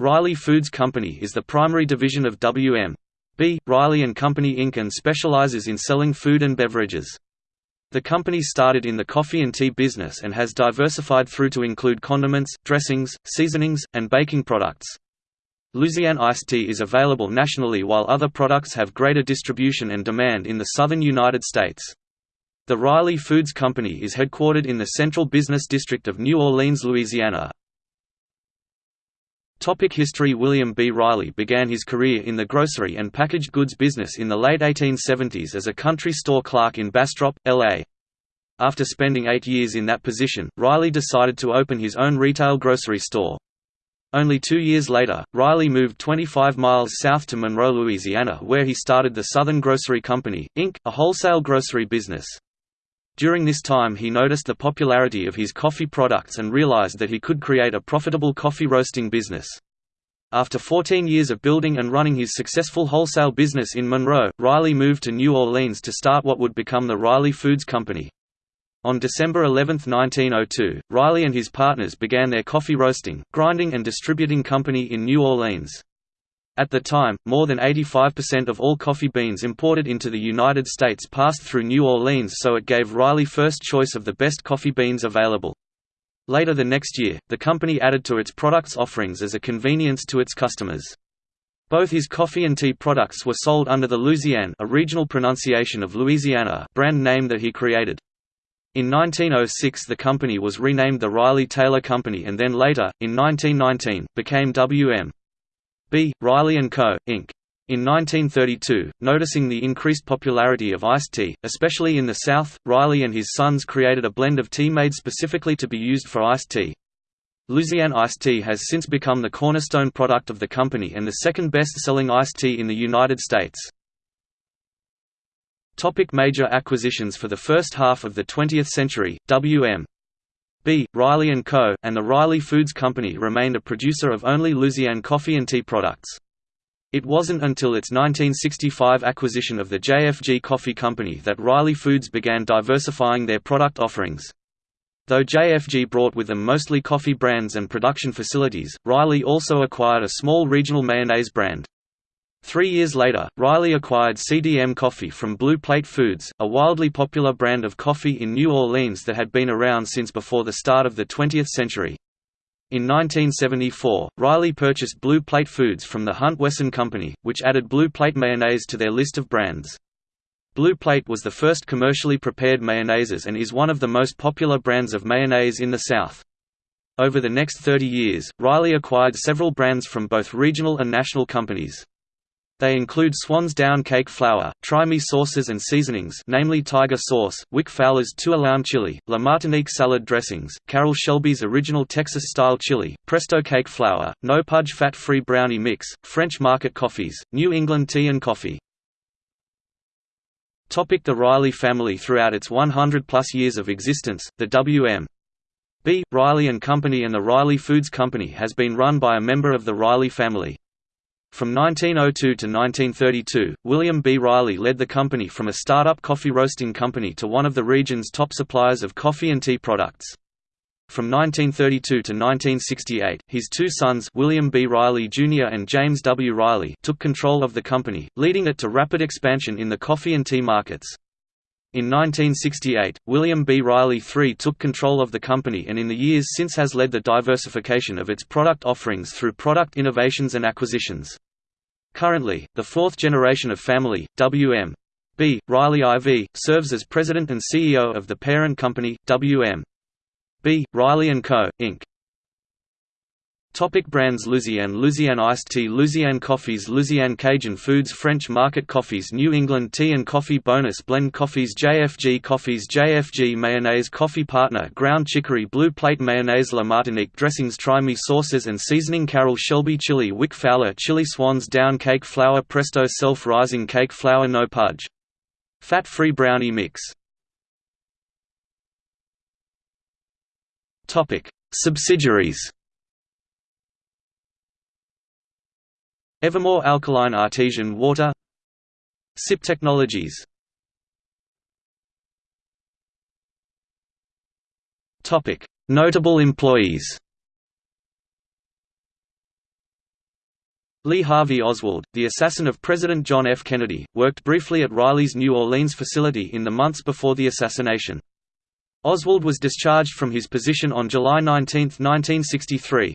Reily Foods Company is the primary division of WM. B. Reily & Company Inc. and specializes in selling food and beverages. The company started in the coffee and tea business and has diversified through to include condiments, dressings, seasonings, and baking products. Luzianne iced tea is available nationally while other products have greater distribution and demand in the southern United States. The Reily Foods Company is headquartered in the Central Business District of New Orleans, Louisiana. Topic History William B. Reily began his career in the grocery and packaged goods business in the late 1870s as a country store clerk in Bastrop, L.A. After spending eight years in that position, Reily decided to open his own retail grocery store. Only two years later, Reily moved 25 miles south to Monroe, Louisiana where he started the Southern Grocery Company, Inc., a wholesale grocery business. During this time he noticed the popularity of his coffee products and realized that he could create a profitable coffee roasting business. After 14 years of building and running his successful wholesale business in Monroe, Reily moved to New Orleans to start what would become the Reily Foods Company. On December 11, 1902, Reily and his partners began their coffee roasting, grinding and distributing company in New Orleans. At the time, more than 85% of all coffee beans imported into the United States passed through New Orleans so it gave Reily first choice of the best coffee beans available. Later the next year, the company added to its products offerings as a convenience to its customers. Both his coffee and tea products were sold under the Luzianne a regional pronunciation of Louisiana brand name that he created. In 1906 the company was renamed the Reily Taylor Company and then later, in 1919, became WM. B. Reily & Co., Inc. In 1932, noticing the increased popularity of iced tea, especially in the South, Reily and his sons created a blend of tea made specifically to be used for iced tea. Luzianne iced tea has since become the cornerstone product of the company and the second best-selling iced tea in the United States. Topic major acquisitions For the first half of the 20th century, W.M. B. Reily & Co., and the Reily Foods Company remained a producer of only Luzianne coffee and tea products. It wasn't until its 1965 acquisition of the JFG Coffee Company that Reily Foods began diversifying their product offerings. Though JFG brought with them mostly coffee brands and production facilities, Reily also acquired a small regional mayonnaise brand. Three years later, Reily acquired CDM Coffee from Blue Plate Foods, a wildly popular brand of coffee in New Orleans that had been around since before the start of the 20th century. In 1974, Reily purchased Blue Plate Foods from the Hunt Wesson Company, which added Blue Plate mayonnaise to their list of brands. Blue Plate was the first commercially prepared mayonnaises and is one of the most popular brands of mayonnaise in the South. Over the next 30 years, Reily acquired several brands from both regional and national companies. They include Swan's Down cake flour, Try Me sauces and seasonings namely Tiger sauce, Wick Fowler's Two Alarm chili, La Martinique salad dressings, Carroll Shelby's original Texas-style chili, Presto cake flour, No Pudge fat-free brownie mix, French market coffees, New England tea and coffee. Topic the Reily family Throughout its 100-plus years of existence, the W.M. B. Reily & Company and the Reily Foods Company has been run by a member of the Reily family. From 1902 to 1932, William B. Reily led the company from a startup coffee roasting company to one of the region's top suppliers of coffee and tea products. From 1932 to 1968, his two sons William B. Reily Jr. and James W. Reily took control of the company, leading it to rapid expansion in the coffee and tea markets. In 1968, William B. Reily III took control of the company and in the years since has led the diversification of its product offerings through product innovations and acquisitions. Currently, the fourth generation of family, W.M. B. Reily IV, serves as president and CEO of the parent company, W.M. B. Reily & Co., Inc. Topic brands Luzianne Luzianne Iced Tea Luzianne Coffees Luzianne Cajun Foods French Market Coffees New England Tea and Coffee Bonus Blend Coffees JFG Coffees JFG Mayonnaise Coffee Partner Ground Chicory Blue Plate Mayonnaise La Martinique Dressings Try Me Sauces and Seasoning Carroll Shelby Chili Wick Fowler Chili Swans Down Cake Flour Presto Self-Rising Cake Flour No Pudge. Fat-free brownie mix Subsidiaries Evamor Alkaline Artesian Water SIP Technologies Notable employees Lee Harvey Oswald, the assassin of President John F. Kennedy, worked briefly at Reily's New Orleans facility in the months before the assassination. Oswald was discharged from his position on July 19, 1963.